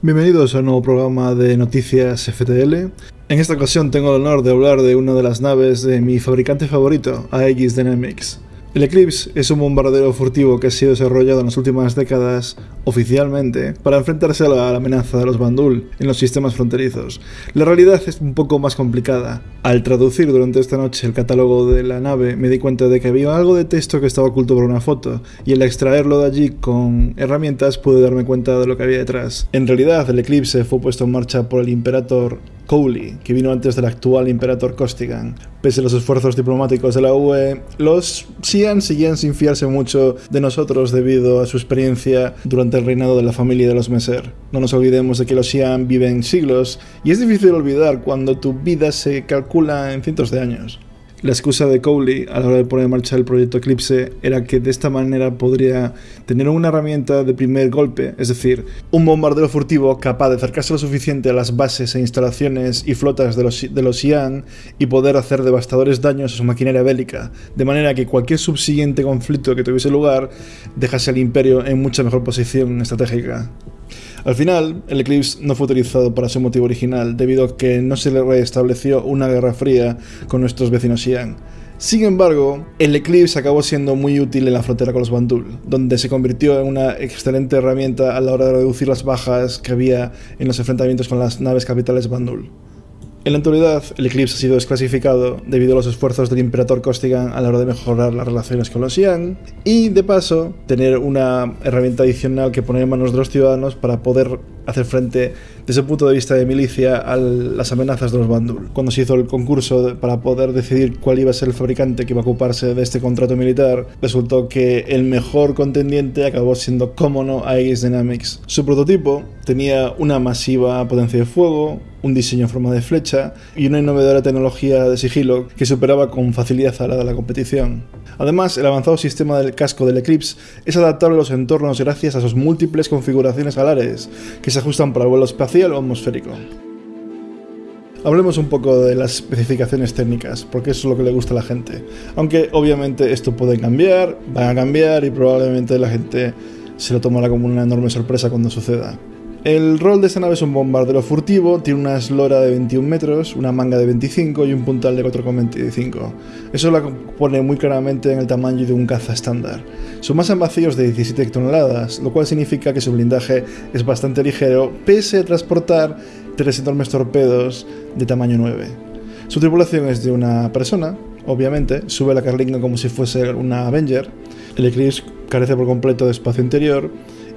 Bienvenidos a un nuevo programa de noticias FTL. En esta ocasión tengo el honor de hablar de una de las naves de mi fabricante favorito, AX Dynamics. El Eclipse es un bombardero furtivo que ha sido desarrollado en las últimas décadas oficialmente para enfrentarse a la, amenaza de los Bandul en los sistemas fronterizos. La realidad es un poco más complicada. Al traducir durante esta noche el catálogo de la nave me di cuenta de que había algo de texto que estaba oculto por una foto y al extraerlo de allí con herramientas pude darme cuenta de lo que había detrás. En realidad el Eclipse fue puesto en marcha por el Imperator Cowley, que vino antes del actual Imperator Costigan. Pese a los esfuerzos diplomáticos de la UE, los Xi'an seguían sin fiarse mucho de nosotros debido a su experiencia durante el reinado de la familia de los Meser. No nos olvidemos de que los Xi'an viven siglos y es difícil olvidar cuando tu vida se calcula en cientos de años. La excusa de Cowley a la hora de poner en marcha el proyecto Eclipse era que de esta manera podría tener una herramienta de primer golpe, es decir, un bombardero furtivo capaz de acercarse lo suficiente a las bases e instalaciones y flotas de los, de los Ian y poder hacer devastadores daños a su maquinaria bélica, de manera que cualquier subsiguiente conflicto que tuviese lugar dejase al imperio en mucha mejor posición estratégica. Al final, el Eclipse no fue utilizado para su motivo original, debido a que no se le restableció una guerra fría con nuestros vecinos Xi'an. Sin embargo, el Eclipse acabó siendo muy útil en la frontera con los Bandul, donde se convirtió en una excelente herramienta a la hora de reducir las bajas que había en los enfrentamientos con las naves capitales Bandul. En la actualidad, el Eclipse ha sido desclasificado debido a los esfuerzos del Imperator Costigan a la hora de mejorar las relaciones con los Xi'an y, de paso, tener una herramienta adicional que poner en manos de los ciudadanos para poder hacer frente desde el punto de vista de milicia a las amenazas de los Bandul. Cuando se hizo el concurso para poder decidir cuál iba a ser el fabricante que iba a ocuparse de este contrato militar, resultó que el mejor contendiente acabó siendo, como no, Aegis Dynamics. Su prototipo tenía una masiva potencia de fuego, un diseño en forma de flecha y una innovadora tecnología de sigilo que superaba con facilidad a la de la competición. Además, el avanzado sistema del casco del Eclipse es adaptable a los entornos gracias a sus múltiples configuraciones alares que se ajustan para el vuelo espacial o atmosférico. Hablemos un poco de las especificaciones técnicas, porque eso es lo que le gusta a la gente. Aunque obviamente esto puede cambiar, van a cambiar y probablemente la gente se lo tomará como una enorme sorpresa cuando suceda. El rol de esta nave es un bombardero furtivo, tiene una eslora de 21 metros, una manga de 25 y un puntal de 4,25. Eso la pone muy claramente en el tamaño de un caza estándar. Su masa en vacío es de 17 toneladas, lo cual significa que su blindaje es bastante ligero, pese a transportar tres enormes torpedos de tamaño 9. Su tripulación es de una persona, obviamente, sube la carlinga como si fuese una Avenger. El Eclipse carece por completo de espacio interior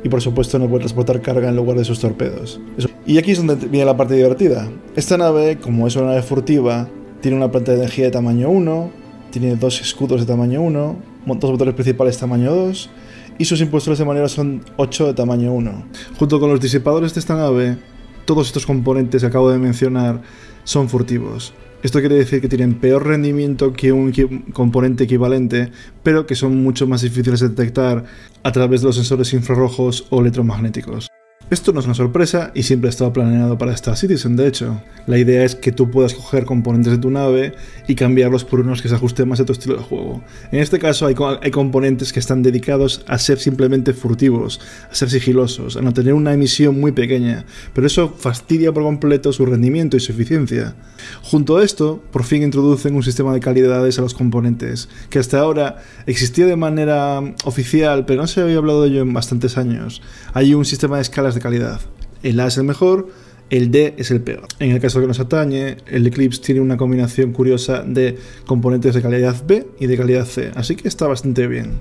y por supuesto no puede transportar carga en lugar de sus torpedos. Y aquí es donde viene la parte divertida. Esta nave, como es una nave furtiva, tiene una planta de energía de tamaño 1, tiene dos escudos de tamaño 1, dos motores principales tamaño 2 y sus impulsores de manera son 8 de tamaño 1. Junto con los disipadores de esta nave, todos estos componentes que acabo de mencionar son furtivos. Esto quiere decir que tienen peor rendimiento que un componente equivalente, pero que son mucho más difíciles de detectar a través de los sensores infrarrojos o electromagnéticos. Esto no es una sorpresa y siempre ha estado planeado para Star Citizen, de hecho. La idea es que tú puedas coger componentes de tu nave y cambiarlos por unos que se ajusten más a tu estilo de juego. En este caso hay, hay componentes que están dedicados a ser simplemente furtivos, a ser sigilosos, a no tener una emisión muy pequeña, pero eso fastidia por completo su rendimiento y su eficiencia. Junto a esto, por fin introducen un sistema de calidades a los componentes, que hasta ahora existía de manera oficial, pero no se había hablado de ello en bastantes años. Hay un sistema de escalas de calidad. El A es el mejor, el D es el peor. En el caso que nos atañe, el Eclipse tiene una combinación curiosa de componentes de calidad B y de calidad C, así que está bastante bien.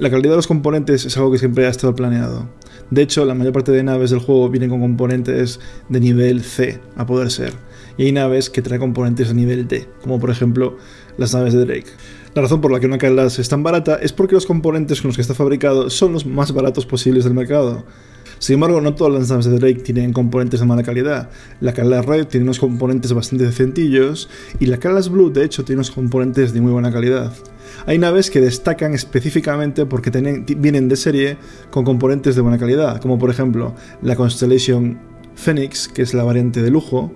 La calidad de los componentes es algo que siempre ha estado planeado. De hecho, la mayor parte de naves del juego vienen con componentes de nivel C, a poder ser. Y hay naves que traen componentes de nivel D, como por ejemplo las naves de Drake. La razón por la que una clase es tan barata es porque los componentes con los que está fabricado son los más baratos posibles del mercado. Sin embargo, no todas las naves de Drake tienen componentes de mala calidad. La Calas Red tiene unos componentes bastante decentillos y la Calas Blue, de hecho, tiene unos componentes de muy buena calidad. Hay naves que destacan específicamente porque vienen de serie con componentes de buena calidad, como por ejemplo la Constellation Phoenix, que es la variante de lujo,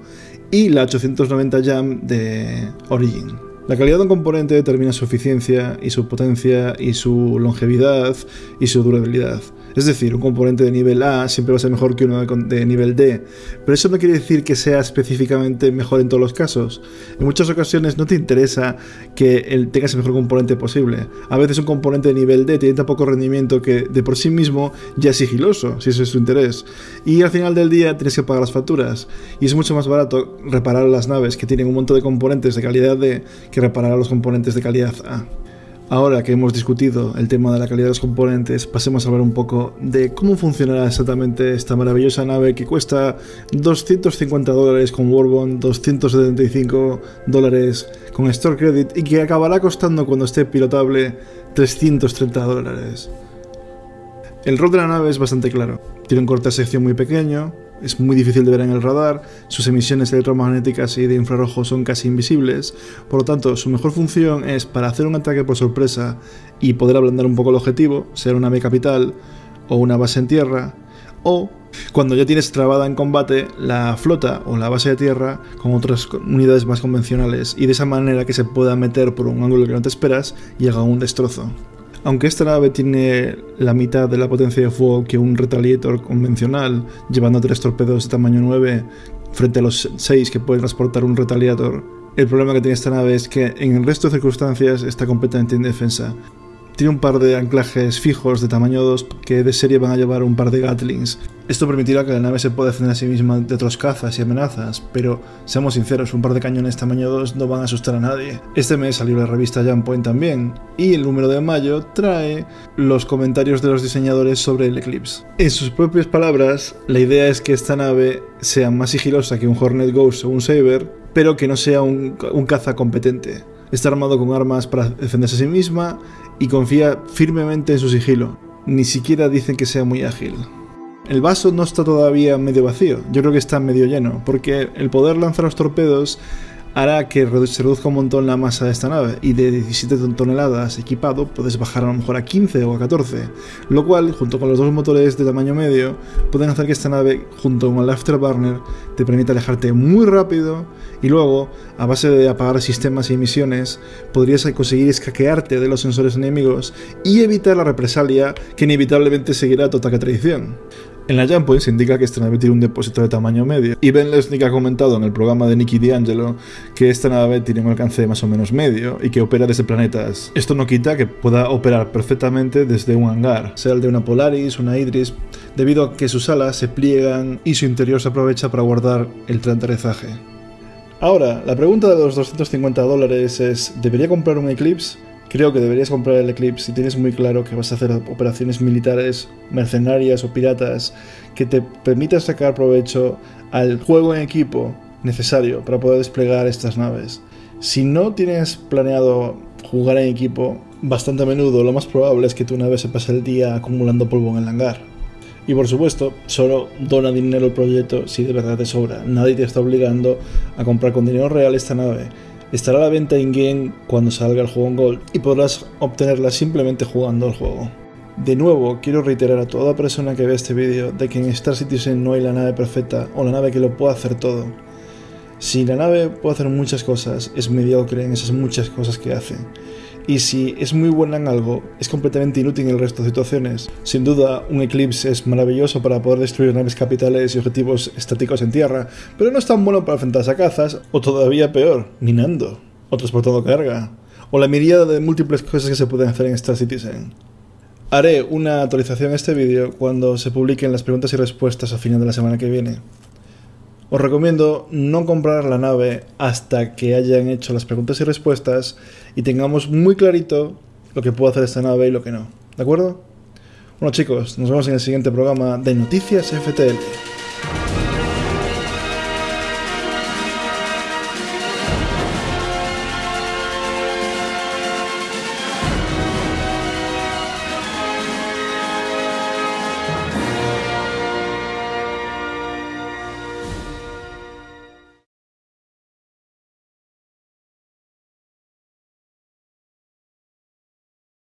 y la 890 Jam de Origin. La calidad de un componente determina su eficiencia y su potencia y su longevidad y su durabilidad. Es decir, un componente de nivel A siempre va a ser mejor que uno de, nivel D, pero eso no quiere decir que sea específicamente mejor en todos los casos. En muchas ocasiones no te interesa que el, tengas el mejor componente posible. A veces un componente de nivel D tiene tan poco rendimiento que de por sí mismo ya es sigiloso, si eso es tu interés. Y al final del día tienes que pagar las facturas. Y es mucho más barato reparar las naves que tienen un montón de componentes de calidad D que reparar a los componentes de calidad A. Ahora que hemos discutido el tema de la calidad de los componentes, pasemos a hablar un poco de cómo funcionará exactamente esta maravillosa nave que cuesta 250 dólares con Warbond, 275 dólares con Store Credit y que acabará costando cuando esté pilotable 330 dólares. El rol de la nave es bastante claro. Tiene un corte de sección muy pequeño, es muy difícil de ver en el radar, sus emisiones electromagnéticas y de infrarrojo son casi invisibles, por lo tanto su mejor función es para hacer un ataque por sorpresa y poder ablandar un poco el objetivo, ser una nave capital o una base en tierra, o cuando ya tienes trabada en combate la flota o la base de tierra con otras unidades más convencionales y de esa manera que se pueda meter por un ángulo que no te esperas y haga un destrozo. Aunque esta nave tiene la mitad de la potencia de fuego que un Retaliator convencional, llevando tres torpedos de tamaño 9 frente a los 6 que puede transportar un Retaliator, el problema que tiene esta nave es que en el resto de circunstancias está completamente indefensa. Tiene un par de anclajes fijos de tamaño 2 que de serie van a llevar un par de Gatlings. Esto permitirá que la nave se pueda defender a sí misma de otros cazas y amenazas, pero seamos sinceros, un par de cañones tamaño 2 no van a asustar a nadie. Este mes salió la revista Jump Point también, y el número de mayo trae los comentarios de los diseñadores sobre el Eclipse. En sus propias palabras, la idea es que esta nave sea más sigilosa que un Hornet Ghost o un Saber, pero que no sea un, un caza competente. Está armado con armas para defenderse a sí misma y confía firmemente en su sigilo. Ni siquiera dicen que sea muy ágil. El vaso no está todavía medio vacío, yo creo que está medio lleno, porque el poder lanzar los torpedos hará que se reduzca un montón la masa de esta nave y de 17 toneladas equipado puedes bajar a lo mejor a 15 o a 14, lo cual junto con los dos motores de tamaño medio pueden hacer que esta nave junto con el afterburner te permita alejarte muy rápido y luego a base de apagar sistemas y emisiones podrías conseguir escaquearte de los sensores enemigos y evitar la represalia que inevitablemente seguirá tu ataque traición. En la Jump se indica que esta nave tiene un depósito de tamaño medio. Y Ben Lesnick ha comentado en el programa de Nicky D'Angelo que esta nave tiene un alcance más o menos medio y que opera desde planetas. Esto no quita que pueda operar perfectamente desde un hangar, sea el de una Polaris, una Idris, debido a que sus alas se pliegan y su interior se aprovecha para guardar el aterrizaje. Ahora, la pregunta de los 250 dólares es, ¿debería comprar un Eclipse? Creo que deberías comprar el Eclipse si tienes muy claro que vas a hacer operaciones militares, mercenarias o piratas que te permitan sacar provecho al juego en equipo necesario para poder desplegar estas naves. Si no tienes planeado jugar en equipo bastante a menudo, lo más probable es que tu nave se pase el día acumulando polvo en el hangar. Y por supuesto, solo dona dinero al proyecto si de verdad te sobra. Nadie te está obligando a comprar con dinero real esta nave Estará a la venta in-game cuando salga el juego en Gold y podrás obtenerla simplemente jugando al juego. De nuevo, quiero reiterar a toda persona que vea este vídeo de que en Star Citizen no hay la nave perfecta o la nave que lo pueda hacer todo. Si la nave puede hacer muchas cosas, es mediocre en esas muchas cosas que hace y si es muy buena en algo, es completamente inútil en el resto de situaciones. Sin duda, un Eclipse es maravilloso para poder destruir naves capitales y objetivos estáticos en tierra, pero no es tan bueno para enfrentarse a cazas, o todavía peor, minando, o transportando carga, o la miríada de múltiples cosas que se pueden hacer en Star Citizen. Haré una actualización a este vídeo cuando se publiquen las preguntas y respuestas a final de la semana que viene. Os recomiendo no comprar la nave hasta que hayan hecho las preguntas y respuestas y tengamos muy clarito lo que puede hacer esta nave y lo que no. ¿De acuerdo? Bueno chicos, nos vemos en el siguiente programa de Noticias FTL.